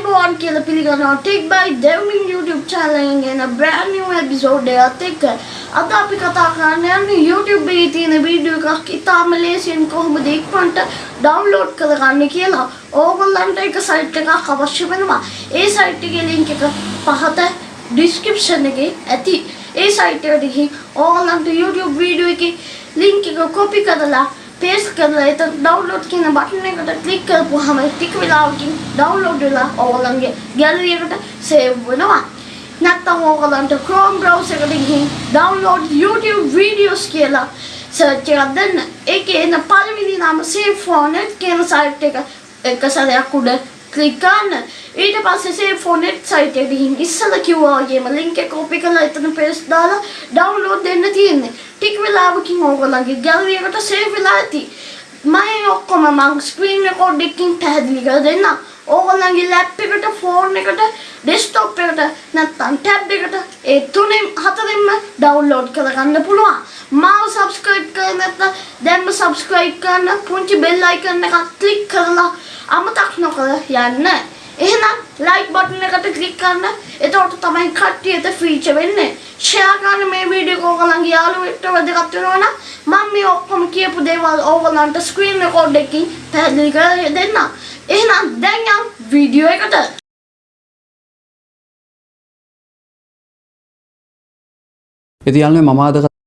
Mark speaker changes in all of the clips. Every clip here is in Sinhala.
Speaker 1: ආයිබෝන් කියලා පිළිගන්නවා ටික් බයි දෙවමින් YouTube channel එකෙන් එන brand new episode එකත් එක්ක අද අපි කතා කරන්න යන්නේ YouTube එකේ තියෙන වීඩියෝ එකක් ඉතාම ලේසියෙන් කොහොමද ඉක්මනට download කරගන්නේ කියලා. ඕගොල්ලන්ට එක site එකක් අවශ්‍ය වෙනවා. ඒ site එකේ link එක පහත description එකේ ඇති. ඒ site එකට ගිහින් ඕගොල්ලන්ට YouTube වීඩියෝ එකේ link එක copy කරලා පේස්ට් කරලා එතන ඩවුන්ලෝඩ් කියන බටන් එකට ක්ලික් කරපුවාම ටික වෙලාවකින් ඩවුන්ලෝඩ් වෙලා ඕගොල්ලන්ගේ ගැලරි එකට සේව් වෙනවා. නැත්නම් ඕගොල්ලන්ට Chrome browser එකට ගිහින් download YouTube videos කියලා සර්ච් එකක් දෙන්න. ඒකේ එන පළවෙනි නම save phone කියන site එක එක සැරයක් උඩ ක්ලික් කරන්න. ඊට පස්සේ save phone site එකට ගිහින් ඉස්සලා කිව්වා වගේම link එක copy කරලා එතන paste දාලා download දෙන්න තියෙන්නේ. ටික වෙලාවකින් ඕගොල්ලන්ගේ ගැලරි එකට සේව් වෙලා ඇති. මම ඔක්කොම මං ස්ක්‍රීන් රෙකෝඩ් එකකින් පැහැදිලි කරලා දෙන්නම්. ඕගොල්ලන්ගේ ලැප් එකට, ෆෝන් එකට, ඩෙස්ක්ටොප් එකට නැත්නම් ටැබ් එකට ඒ තුනෙන් හතරෙන්ම ඩවුන්ලෝඩ් කරගන්න පුළුවන්. මාව සබ්ස්ක්‍රයිබ් කරලා නැත්නම් දැන්ම සබ්ස්ක්‍රයිබ් කරන්න පුංචි බෙල් අයිකන් එකක් ක්ලික් කරලා අමතක නොකර යන්න. එහෙනම් ලයික් බටන් එකට ක්ලික් කරන්න. එතකොට තමයි කට්ටියට ෆීචර් වෙන්නේ. ෂෙයා කරන්න මේ වීඩියෝ එක ඕගොල්ලන්ගේ යාළුවෙක්ට වැදගත් වෙනවා නම් මම මේ ඔක්කොම කියපු දේවල් ඕගොල්ලන්ට ස්ක්‍රීන් රෙකෝඩ් එකකින් පැහැදිලි කරලා දෙන්නම්. එහෙනම් දැන් යම් වීඩියෝ එකට.
Speaker 2: ඉතින් යාළුවනේ මම අද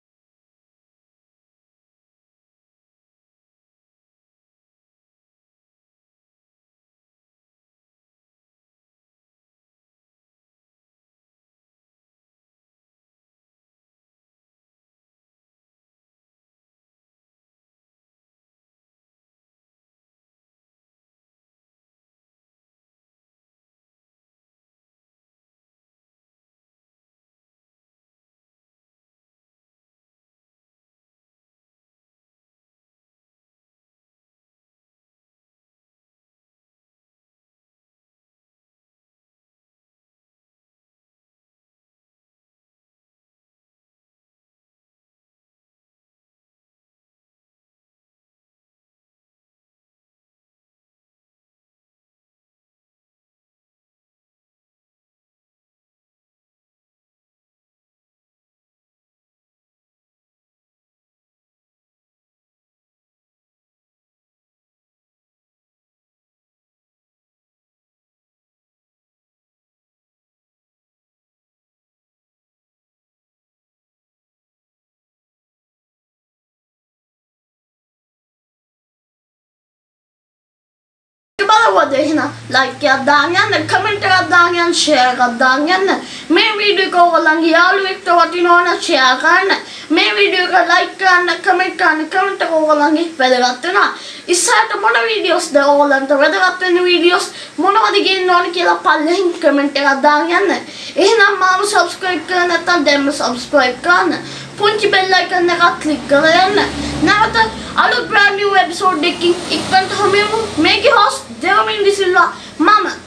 Speaker 1: බලවද එහෙනම් ලයික් එකක් දාන්න යන්න කමෙන්ට් එකක් දාන්න යන්න ෂෙයා එකක් දාන්න යන්න මේ වීඩියෝ එක ඔයගොල්ලන්ගේ යාළුවෙක්ට වටිනවා නම් ෂෙයා කරන්න. මේ වීඩියෝ එක ලයික් කරන්න කමෙන්ට් කරන්න කමෙන්ට් එක ඔයගොල්ලන්ගේ වැදගත් වෙනවා. ඉස්සරහට මොන වීඩියෝස්ද ඔයගොල්ලන්ට වැදගත් වෙන වීඩියෝස් මොනවද ගේන්න ඕන කියලා පල්ලෙහින් කමෙන්ට් එකක් දාන්න යන්න එහෙනම් මාව සබ්ස්ක්‍රයිබ් කරලා නැත්නම් දැන්ම සබ්ස්ක්‍රයිබ් කරන්න. පුංචි බෙල් අයිකන් එකක් ක්ලික් කරලා යන්න නැවත අලුත් brand new episode එකකින් They don't mean this is a lot. Mama,